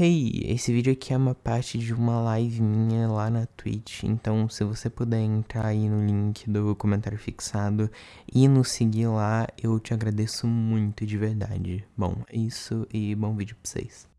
Hey, esse vídeo aqui é uma parte de uma live minha lá na Twitch, então se você puder entrar aí no link do comentário fixado e nos seguir lá, eu te agradeço muito de verdade. Bom, é isso e bom vídeo pra vocês.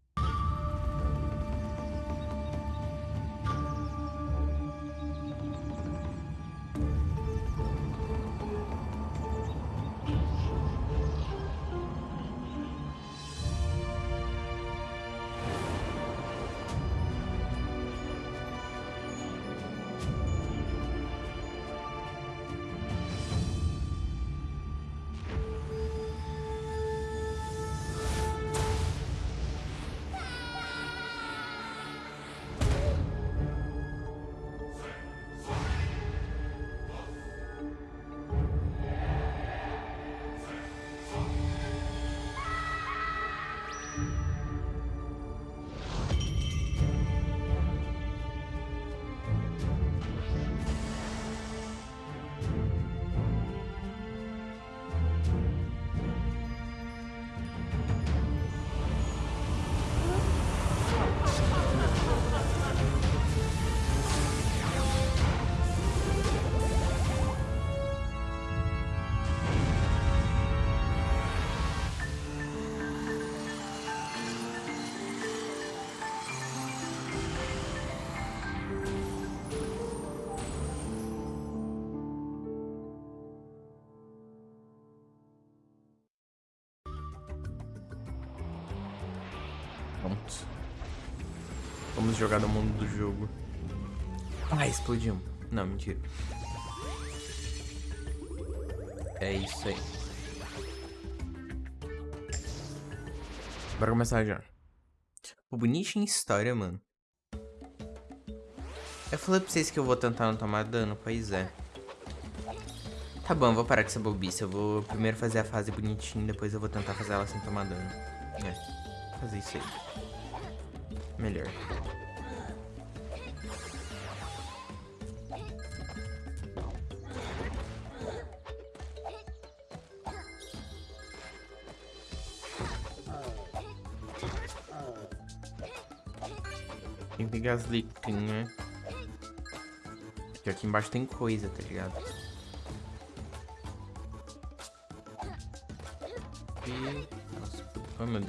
Pronto. Vamos jogar no mundo do jogo. Ah, explodiu. Não, mentira. É isso aí. Bora começar já. Pô, bonitinha história, mano. Eu falei pra vocês que eu vou tentar não tomar dano, pois é. Tá bom, vou parar com essa bobice. Eu vou primeiro fazer a fase bonitinha, depois eu vou tentar fazer ela sem tomar dano. É, fazer isso aí. Melhor. Tem que pegar as né? Porque aqui embaixo tem coisa, tá ligado?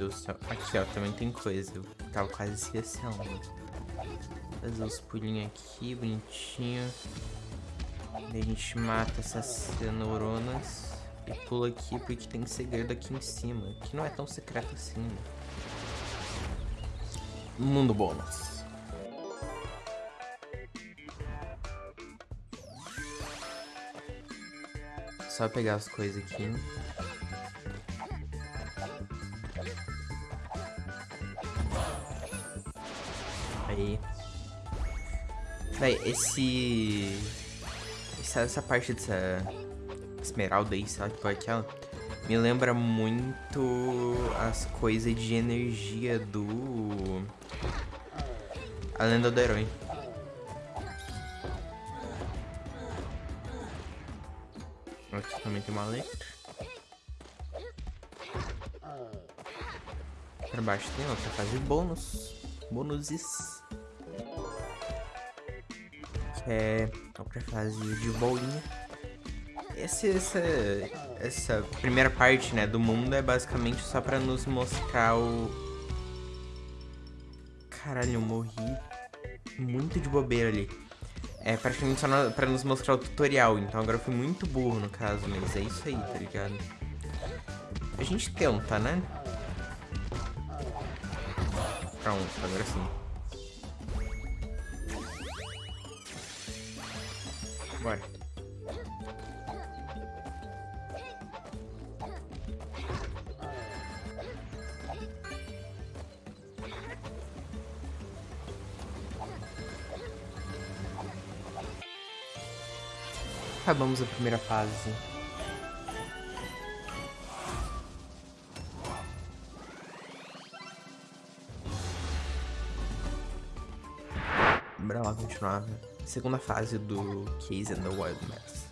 Do céu. Aqui, ó, também tem coisa. Eu tava quase esquecendo. Fazer os pulinhos aqui, bonitinho. Daí a gente mata essas cenouronas. E pula aqui porque tem segredo aqui em cima. Que não é tão secreto assim. Mundo bônus. Só pegar as coisas aqui. Aí. Véi, esse... Essa, essa parte dessa esmeralda aí, qual é aquela? Me lembra muito as coisas de energia do... A lenda do herói. Aqui também tem uma letra. Pra baixo tem outra fase bônus. Bônuses. É outra fase de bolinha. Essa, essa, essa primeira parte, né, do mundo é basicamente só pra nos mostrar o... Caralho, eu morri muito de bobeira ali. É praticamente só na, pra nos mostrar o tutorial, então agora eu fui muito burro no caso, mas é isso aí, tá ligado? A gente tenta, né? Pronto, agora sim. Bora. Acabamos a primeira fase. continuava. Segunda fase do Case and the Wild Maps.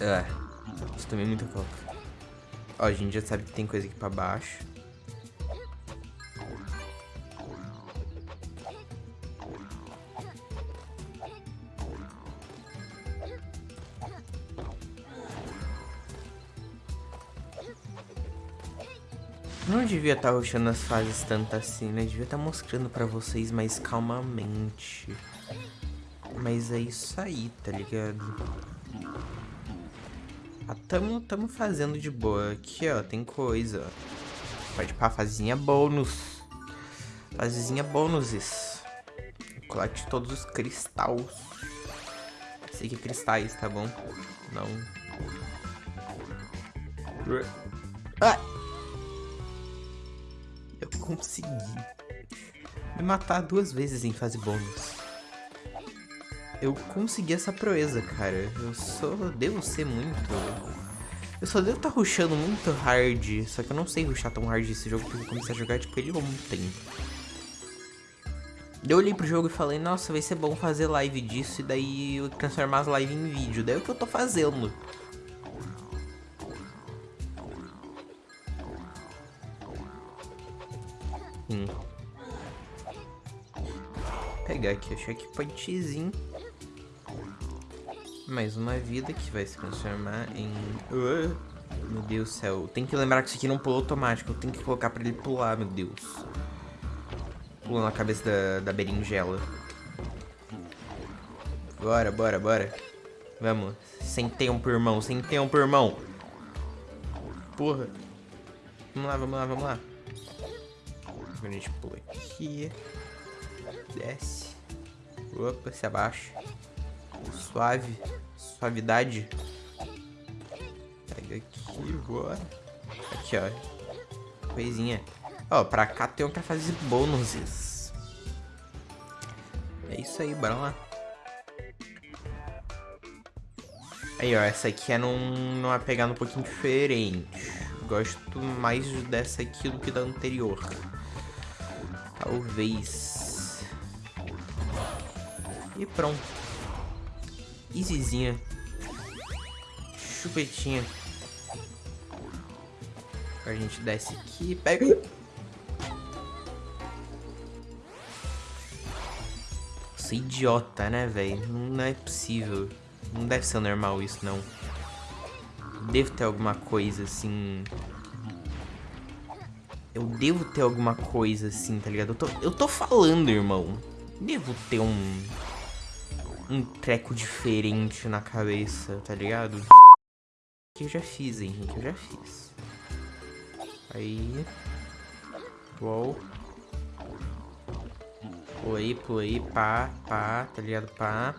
Ah, é, isso também é muita. Ó, a gente já sabe que tem coisa aqui pra baixo. Não devia tá estar roxando as fases tanto assim, né? Devia estar mostrando pra vocês mais calmamente. Mas é isso aí, tá ligado? Ah, tamo, tamo fazendo de boa. Aqui, ó, tem coisa. Pode pra fazinha bônus. Fazinha bônuses. Colete todos os cristais. Sei que é cristais, tá bom? Não. Ah! Eu consegui me matar duas vezes em fase bônus. Eu consegui essa proeza, cara. Eu só devo ser muito... Eu só devo estar tá rushando muito hard, só que eu não sei rushar tão hard esse jogo porque eu comecei a jogar tipo ele ontem. Eu olhei pro jogo e falei, nossa, vai ser bom fazer live disso e daí eu transformar as lives em vídeo. Daí é o que eu tô fazendo. Hum. Pegar aqui o checkpointzinho. Mais uma vida que vai se transformar em... Uh, meu Deus do céu. Tem que lembrar que isso aqui não pulou automático. Eu tenho que colocar pra ele pular, meu Deus. Pula na cabeça da, da berinjela. Bora, bora, bora. Vamos. Sem tempo, irmão. Sem tempo, irmão. Porra. Vamos lá, vamos lá, vamos lá. A gente pula aqui. Desce. Opa, se abaixa. Suave. Suavidade. Pega aqui, bora. Aqui, ó. Coisinha. Ó, pra cá tem outra fase bônuses. É isso aí, bora lá. Aí, ó, essa aqui é num, numa pegada um pouquinho diferente. Gosto mais dessa aqui do que da anterior. Talvez. E pronto. Easyzinha. Chupetinha. A gente desce aqui, pega... Nossa, idiota, né, velho? Não é possível. Não deve ser normal isso, não. Devo ter alguma coisa, assim... Eu devo ter alguma coisa, assim, tá ligado? Eu tô, eu tô falando, irmão. Devo ter um um treco diferente na cabeça, tá ligado? Que eu já fiz, hein, que eu já fiz. Aí. Uou. Pulei, pulei, pá, pá, tá ligado? Pá.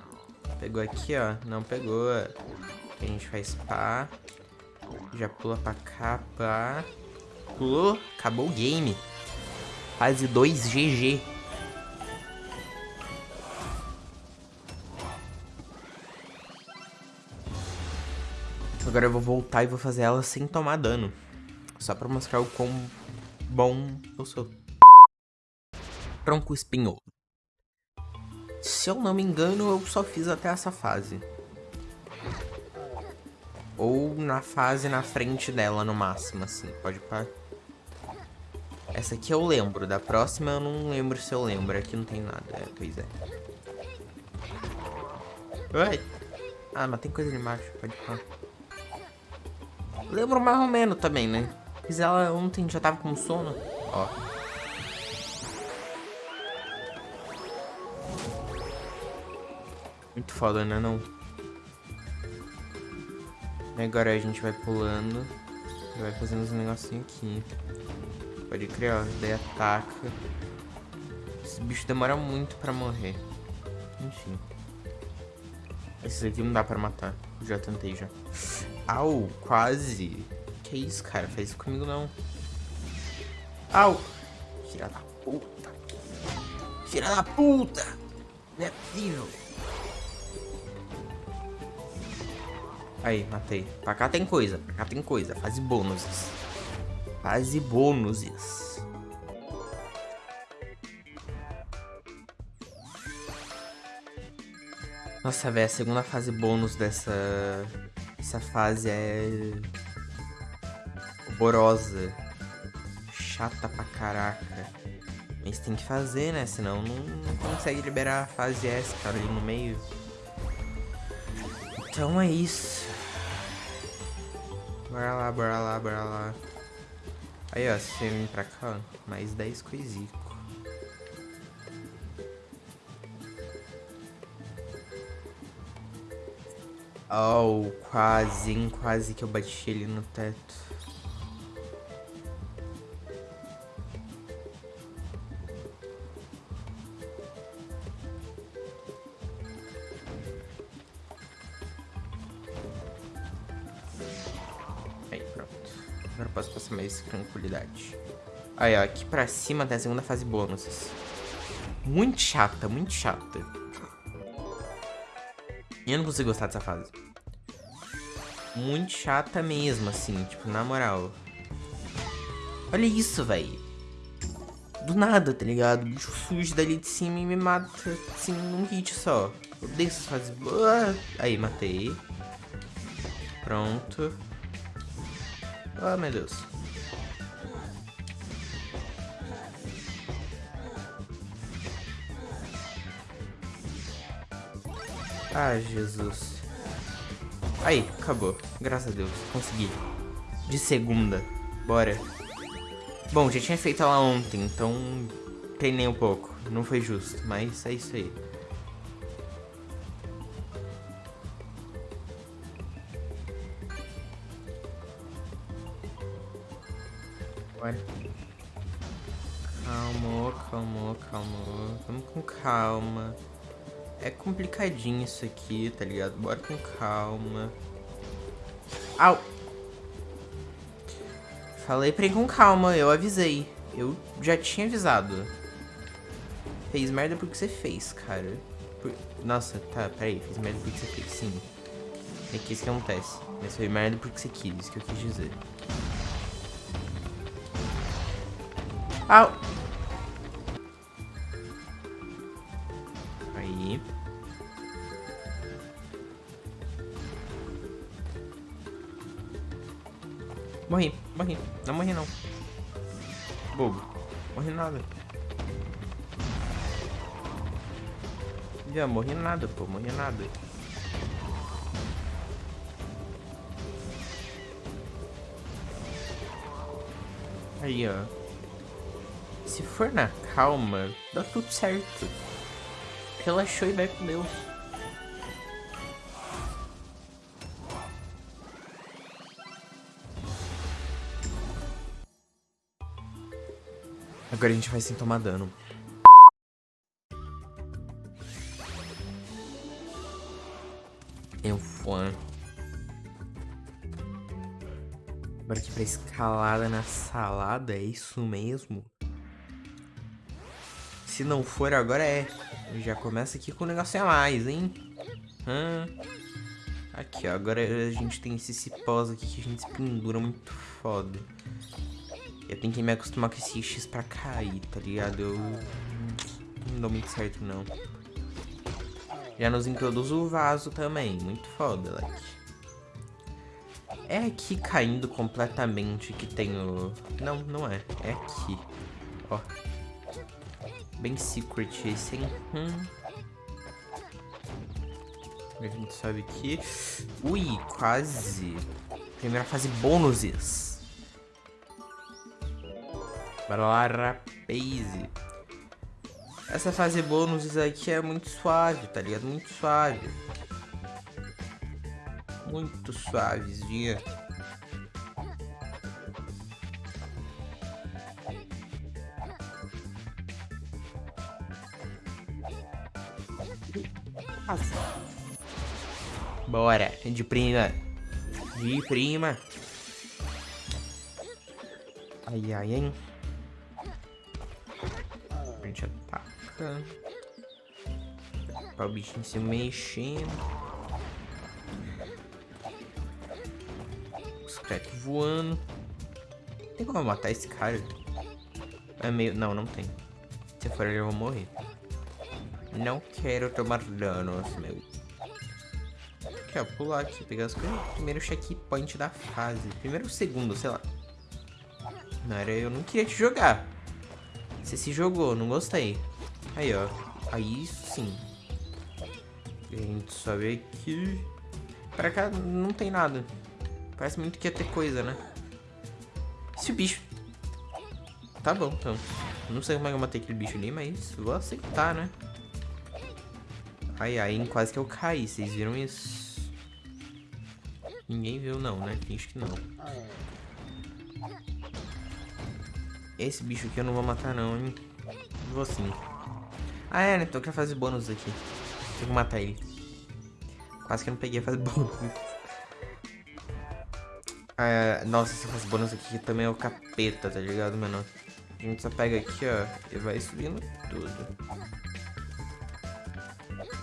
Pegou aqui, ó. Não pegou. A gente faz pá. Já pula pra cá, pá. Pulou. Acabou o game. Fase 2 GG. Agora eu vou voltar e vou fazer ela sem tomar dano. Só pra mostrar o quão bom eu sou. Tronco espinhoso. Se eu não me engano, eu só fiz até essa fase. Ou na fase na frente dela, no máximo, assim. Pode parar. Essa aqui eu lembro. Da próxima eu não lembro se eu lembro. Aqui não tem nada. É, pois é. Oi. Ah, mas tem coisa ali embaixo. Pode parar. Lembro mais ou menos também, né? Fiz ela ontem, já tava com sono. Ó. Muito foda, né, não? Agora a gente vai pulando. E vai fazendo uns negocinhos aqui. Pode criar, ó. Daí ataca. Esse bicho demora muito pra morrer. Enfim. Esse aqui não dá pra matar. Já tentei já. Au, quase. Que isso, cara? Faz isso comigo não. Au. Filha da puta. Filha da puta. Não é possível. Aí, matei. Pra cá tem coisa. Pra cá tem coisa. Fase bônuses. Fase bônuses. Nossa, velho, a segunda fase bônus dessa... Essa fase é... Borosa. Chata pra caraca. Mas tem que fazer, né? Senão não, não consegue liberar a fase S, cara, ali no meio. Então é isso. Bora lá, bora lá, bora lá. Aí, ó, se você vir pra cá, ó, mais 10 coisico. Oh, quase? Quase que eu bati ele no teto. Aí, pronto. Agora posso passar mais tranquilidade. Aí, ó, aqui pra cima tem a segunda fase bônus. Muito chata, muito chata. Eu não consigo gostar dessa fase. Muito chata mesmo, assim, tipo, na moral. Olha isso, velho. Do nada, tá ligado? O bicho surge dali de cima e me mata, assim, num hit só. Eu odeio essas fases. Aí, matei. Pronto. Oh, meu Deus. Ah, Jesus. Aí, acabou. Graças a Deus, consegui. De segunda. Bora. Bom, já tinha feito ela ontem, então treinei um pouco. Não foi justo, mas é isso aí. Bora. Calma, calma, calma. Vamos com calma. É complicadinho isso aqui, tá ligado? Bora com calma. Au! Falei pra ir com calma, eu avisei. Eu já tinha avisado. Fez merda porque você fez, cara. Por... Nossa, tá, peraí. Fez merda porque você fez, sim. É que isso que acontece. Mas foi merda porque você quis, isso que eu quis dizer. Au! Morri, morri. Não morri não. Bobo. Morri nada. Já morri nada, pô. Morri nada. Aí, ó. Se for na calma, dá tudo certo. Relaxou e vai com Deus. Agora a gente vai sem tomar dano. Eu fã. Agora aqui pra escalada na salada, é isso mesmo? Se não for, agora é. Já começa aqui com um negócio a mais, hein? Hum. Aqui, ó. Agora a gente tem esse cipós aqui que a gente se pendura muito foda. Eu tenho que me acostumar com esse X pra cair, tá ligado? Eu não dou muito certo, não. Já nos introduz o vaso também. Muito foda, like. É aqui caindo completamente que tem o... Não, não é. É aqui. Ó. Bem secret esse, hein? Hum. A gente sobe aqui. Ui, quase. Primeira fase bônuses. Bora lá, rapaze. Essa fase bônus aqui é muito suave, tá ligado? Muito suave. Muito suavezinha. Bora, de prima. De prima. Ai, ai, hein? gente ataca. Para o bichinho se mexendo. Secreto voando. Tem como matar esse cara? É meio... Não, não tem. Se for ele eu vou morrer. Não quero tomar danos, meu. Aqui, ó, pular aqui, pegar as coisas. Primeiro checkpoint da fase. Primeiro segundo, sei lá. Não era eu não queria te jogar. Você se jogou, não gostei. Aí, ó. Aí sim. A gente sobe aqui. Pra cá não tem nada. Parece muito que ia ter coisa, né? Se o bicho... Tá bom, então. Não sei como é que eu matei aquele bicho ali, mas vou aceitar, né? Ai, ai, quase que eu caí. Vocês viram isso? Ninguém viu não, né? Finge que não. Esse bicho aqui eu não vou matar não, hein? Vou sim. Ah, é, né? Com a fase bônus aqui. Tenho que matar ele. Quase que eu não peguei a fase bônus. Ah, nossa, fase bônus aqui também é o capeta, tá ligado, mano? A gente só pega aqui, ó, e vai subindo tudo.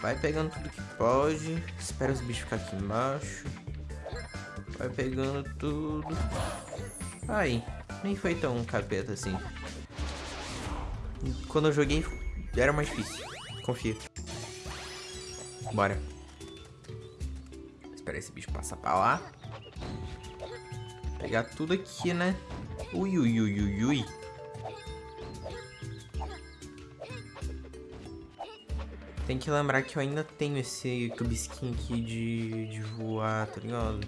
Vai pegando tudo que pode. Espera os bichos ficar aqui embaixo. Vai pegando tudo. Aí, nem foi tão capeta assim. Quando eu joguei, era mais difícil. Confia. Bora. Espera esse bicho passar pra lá. Pegar tudo aqui, né? Ui, ui, ui, ui, ui. Tem que lembrar que eu ainda tenho esse cubisquinho aqui de, de voar, tá ligado?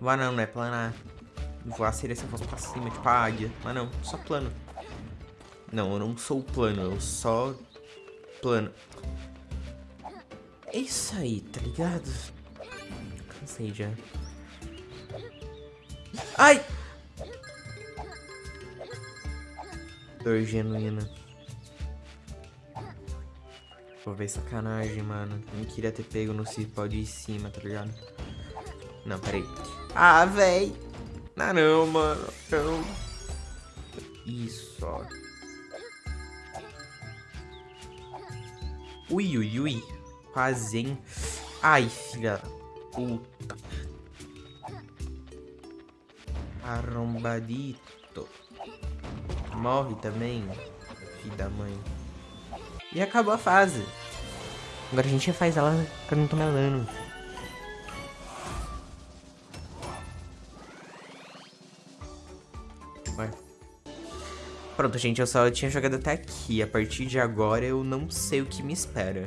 Voar não, não é planar. Voar seria se eu fosse pra cima, tipo a águia. Mas não, só plano. Não, eu não sou plano, eu só plano. É isso aí, tá ligado? Cansei já. Ai! Dor genuína. Vou ver sacanagem, mano. Nem queria ter pego no cipó de cima, tá ligado? Não, peraí. Ah, véi! Não, não, mano. Não. Isso, ó. Ui, ui, ui. Quase, hein? Ai, filha puta. Arrombadito. Morre também, filho da mãe. E acabou a fase. Agora a gente faz ela pra não tomar dano. Pronto, gente, eu só tinha jogado até aqui. A partir de agora eu não sei o que me espera.